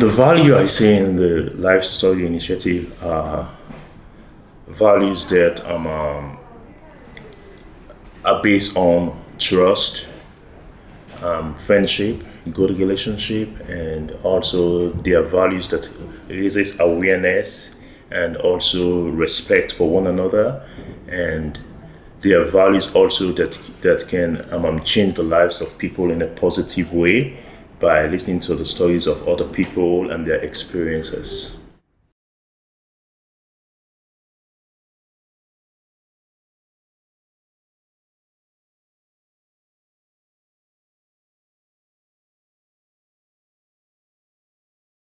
The value I see in the Life Story Initiative are values that um, um, are based on trust, um, friendship, good relationship, and also their values that raises awareness and also respect for one another, and their values also that that can um, um, change the lives of people in a positive way by listening to the stories of other people and their experiences.